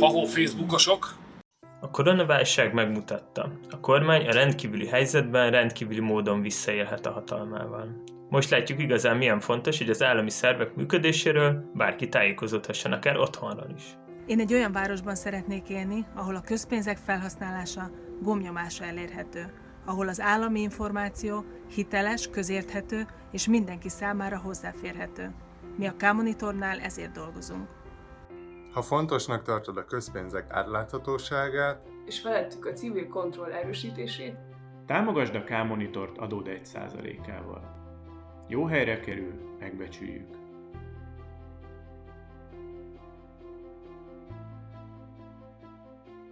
Hahó Facebookosok! A koronaválság megmutatta, a kormány a rendkívüli helyzetben rendkívüli módon visszaélhet a hatalmával. Most látjuk igazán milyen fontos, hogy az állami szervek működéséről bárki tájékozódhasson akár otthonról is. Én egy olyan városban szeretnék élni, ahol a közpénzek felhasználása gomnyomása elérhető, ahol az állami információ hiteles, közérthető és mindenki számára hozzáférhető. Mi a K-Monitornál ezért dolgozunk. Ha fontosnak tartod a közpénzek átláthatóságát, és felettük a civil kontroll erősítését, Támogasd a K-monitort adód 1%-ával. Jó helyre kerül, megbecsüljük.